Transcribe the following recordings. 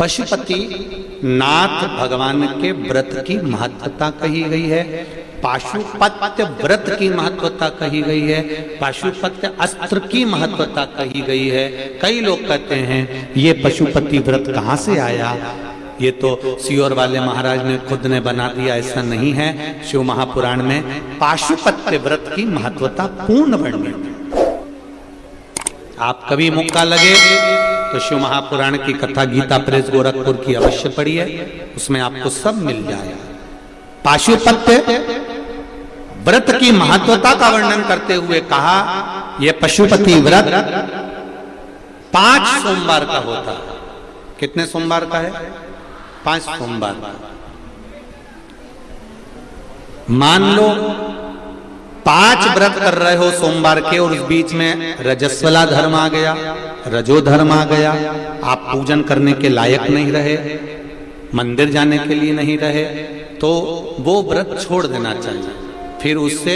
पशुपति नाथ भगवान के व्रत की महत्वता कही गई है। पाशुपत्य व्रत की महत्वता कही गई है। पाशुपत्य अस्त्र की महत्वता कही गई है। कई लोग कहते हैं, ये पशुपति व्रत कहाँ से आया? ये तो सियोर वाले महाराज ने खुद ने बना दिया, ऐसा नहीं है। शिव महापुराण में पाशुपत्य व्रत की महत्वता पूर्ण वर्णित आप कभी मौका लगे? तो शिव महापुराण की कथा गीता प्रेस गोरखपुर की अवश्य पढ़िए। उसमें आपको सब मिल जाएगा पाशुपत्य, व्रत की महत्वता का वर्णन करते हुए कहा यह पशुपति व्रत पाँच सोमवार का होता है। कितने सोमवार का है? पाँच सोमवार का। मान लो पाँच व्रत कर रहे हो सोमवार के और उस बीच में रजस्वला धर्म आ गया, रजो धर्म आ गया। आप पूजन करने के लायक नहीं रहे, मंदिर जाने के लिए नहीं रहे तो वो व्रत छोड़ देना चाहिए। फिर उससे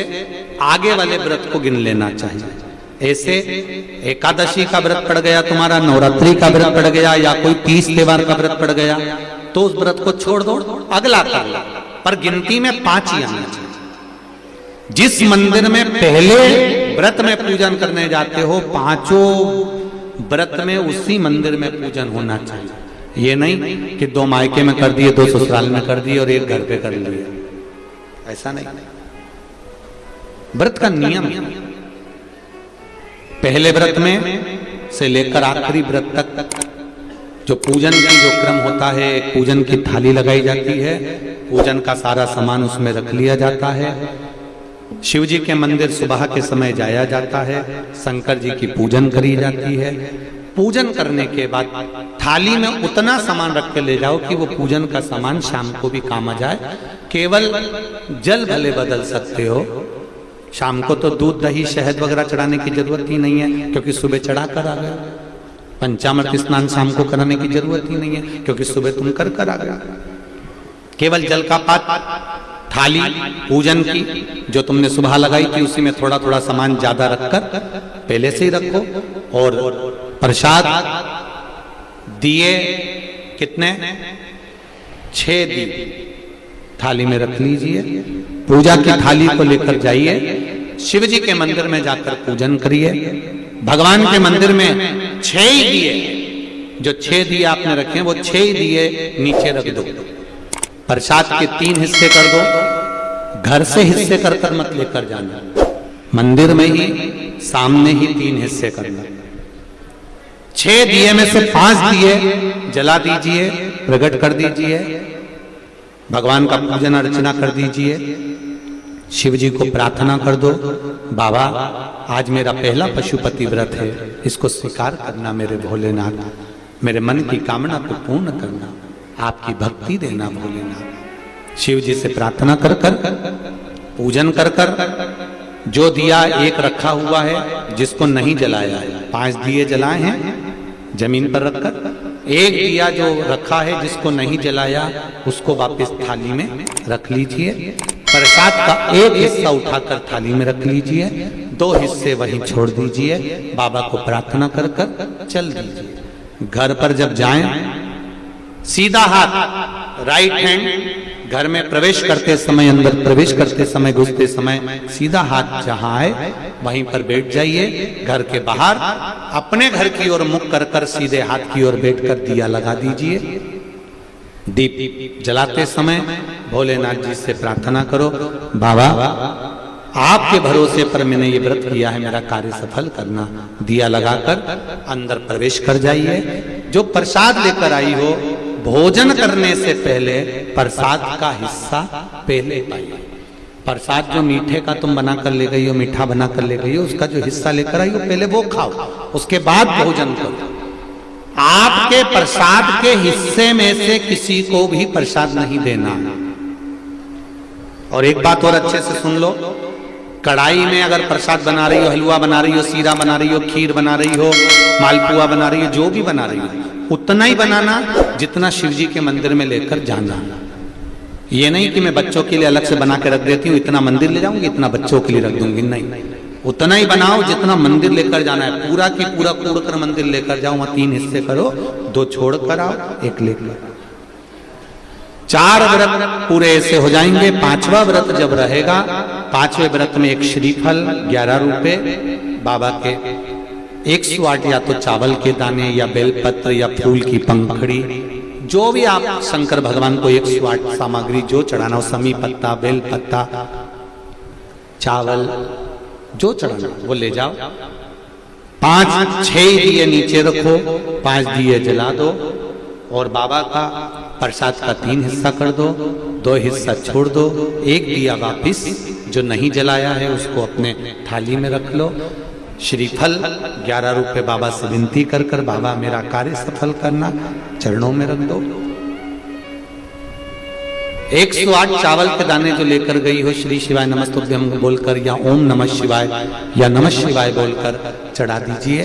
आगे वाले व्रत को गिन लेना चाहिए। ऐसे एकादशी का व्रत पड़ गया, तुम्हारा नवरात्रि का व्रत पड़ गया, या कोई तीस त्योहार का व्रत पड़ गया तो उस व्रत को छोड़ दो, अगला कर पर गिनती में पाँच ही आना चाहिए। जिस मंदिर में पहले व्रत में पूजन करने जाते हो, पाँचों व्रत में उसी मंदिर में पूजन होना चाहिए। ये नहीं कि दो मायके में कर दिए, दो ससुराल में कर दिए और एक घर पे कर लिए। ऐसा नहीं। व्रत का नियम। पहले व्रत में से लेकर आखिरी व्रत तक जो पूजन की जो क्रम होता है, पूजन की थाली लगाई जाती है, पूजन का सारा सामान उसमें रख लिया जाता है। शिव जी के मंदिर सुबह के समय जाया जाता है, शंकर जी की पूजन करी जाती है। पूजन करने के बाद थाली में उतना सामान रख के ले जाओ कि वो पूजन का सामान शाम को भी काम आ जाए। केवल जल भले बदल सकते हो। शाम को तो दूध, दही, शहद वगैरह चढ़ाने की ज़रूरत ही नहीं है, क्योंकि सुबह चढ़ा कर आ गए। पंचामृत स्नान शाम को कराने की ज़रूरत ही नहीं है, क्योंकि सुबह तुम कर कर आ गए। केवल जल का पात थाली, पूजन की, जो तुमने सुबह लगाई थी, उसी में थोड़ा थोड़ा सामान ज़्यादा रखकर पहले से ही रखो। और प्रसाद दिए कितने? छह दिए। थाली में रख लीजिए। पूजा की थाली को लेकर जाइए। शिव जी के मंदिर में जाकर पूजन करिए। भगवान के मंदिर में छह ही दिए। जो छह दिए आपने रखे वो छह ही दिए नीचे रख दो। प्रसाद के तीन हिस्से कर दो, घर से हिस्से कर कर मत लेकर जाना। मंदिर में ही, सामने ही तीन हिस्से करना। छह दिए में से पाँच दिए, जला दीजिए, प्रकट कर दीजिए, भगवान का पूजन अर्चना कर दीजिए, शिव जी को प्रार्थना कर दो, बाबा, आज मेरा पहला पशुपति व्रत है, इसको स्वीकार करना मेरे भोलेनाथ, मेरे मन की कामना को पूर्ण करना। आपकी भक्ति देना भोलेनाथ शिव जी से प्रार्थना कर कर, पूजन कर कर, जो दिया एक रखा हुआ है, जिसको नहीं जलाया है, पाँच दिए जलाए हैं, ज़मीन पर रखकर, एक दिया जो रखा है, जिसको नहीं जलाया, उसको वापस थाली में रख लीजिए। प्रसाद का एक हिस्सा उठाकर थाली में रख लीजिए, दो हिस्से वहीं छोड़ दीजिए, बाबा को प्रार्थना कर कर चल दीजिए। घर पर जब जाएँ सीधा हाथ राइट हैंड घर में प्रवेश करते समय, अंदर प्रवेश करते समय, घुसते समय, सीधा हाथ जहाँ आए, वहीं पर बैठ जाइए, घर के बाहर, अपने घर की ओर मुख कर कर सीधे हाथ की ओर बैठकर दिया लगा दीजिए। दीप जलाते समय भोलेनाथ जी से प्रार्थना करो, बाबा, आपके भरोसे पर मैंने ये व्रत किया है, मेरा कार्य सफल करना। दिया लगाकर अंदर प्रवेश कर जाइए। जो प्रसाद लेकर आई हो भोजन करने से पहले प्रसाद का हिस्सा पहले पाइए। प्रसाद जो मीठे का तुम बना कर ले गई हो, मीठा बना कर ले गई हो, उसका जो हिस्सा लेकर आई हो, पहले वो खाओ, उसके बाद भोजन करो। आपके प्रसाद के हिस्से में से किसी को भी प्रसाद नहीं देना। और एक बात और अच्छे से सुन लो, कढ़ाई में अगर प्रसाद बना रही हो, हलवा बना रही हो, सीरा बना रही हो, खीर बना रही हो, मालपुआ बना रही हो, जो भी बना रही हो उतना ही बनाना जितना शिव जी के मंदिर में लेकर जाना। ये नहीं कि मैं बच्चों के लिए अलग से बना के रख देती हूँ, इतना मंदिर ले जाऊँगी, इतना बच्चों के लिए रख दूँगी, नहीं। उतना ही बनाओ जितना मंदिर लेकर जाना है। पूरा की पूरा कूड़ कर मंदिर लेकर जाओ, वहाँ तीन हिस्से करो, दो छोड़ कर आओ, एक लेकर। चार व्रत पूरे ऐसे हो जाएँगे, पांचवा व्रत जब रहेगा, पांचवे व्रत में एक श्रीफल, ग्यारह रुपए, बाबा के एक सौ आठ या तो चावल के दाने या बेलपत्र या फूल की पंखड़ी, जो भी आप शंकर भगवान को एक सौ आठ सामग्री जो चढ़ाना हो समी पत्ता बेल पत्ता चावल, जो चढ़ाना वो ले जाओ। पाँच छह दिए नीचे रखो, पाँच दिए जला दो, और बाबा का प्रसाद का तीन हिस्सा कर दो दो हिस्सा छोड़ दो, एक दिया वापिस, जो नहीं जलाया है, उसको अपने थाली में रख लो। श्रीफल ग्यारह रुपए बाबा से विनती कर कर, बाबा, मेरा कार्य सफल करना, चरणों में रख दो। एक सौ आठ चावल के दाने जो लेकर गई हो, श्री शिवाय नमस्तुभ्यम बोलकर, या ओम नमः शिवाय, या नमः शिवाय बोलकर, चढ़ा दीजिए।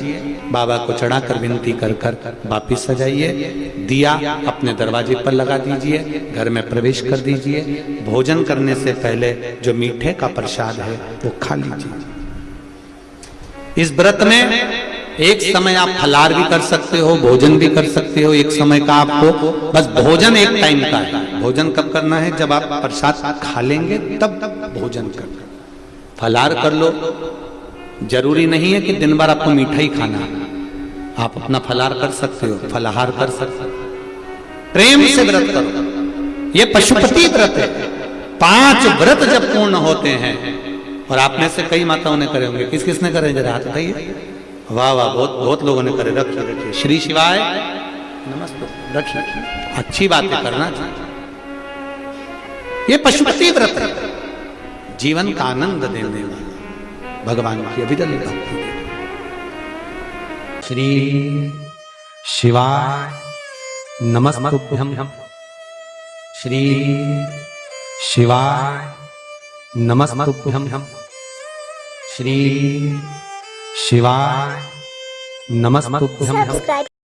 बाबा को चढ़ाकर विनती कर कर, वापिस सजाइए दिया अपने दरवाजे पर लगा दीजिए, घर में प्रवेश कर दीजिए। भोजन करने से पहले जो मीठे का प्रसाद है, वो खा लीजिए। इस व्रत में एक समय आप फलार भी कर सकते हो, भोजन भी कर सकते हो, एक समय का आपको बस भोजन एक टाइम का है। भोजन कब करना है? जब आप प्रसाद खा लेंगे, तब भोजन करना फलार कर लो। ज़रूरी नहीं है कि दिन भर आपको मीठा ही खाना आप अपना फलार कर सकते हो, फलाहार कर सकते हो। प्रेम से व्रत करो। ये पशुपति व्रत है। पाँच व्रत जब पूर्ण होते हैं और आप में से कई माताओं ने करे होंगे। किस किसने करे? जरा हाथ बताइए वाह वाह, बहुत बहुत लोगों ने करे। रखिए रखिए। श्री शिवाय, नमस्ते। रखिए। अच्छी बातें करना ये पशुपति व्रत जीवन का आनंद देने वाला। भगवान की अभिदल भक्ति श्री शिवाय नमस्तुभ्यम श्री शिवाय नमस्तुभ्यम। श्री शिवाय नमस्तुभ्यम।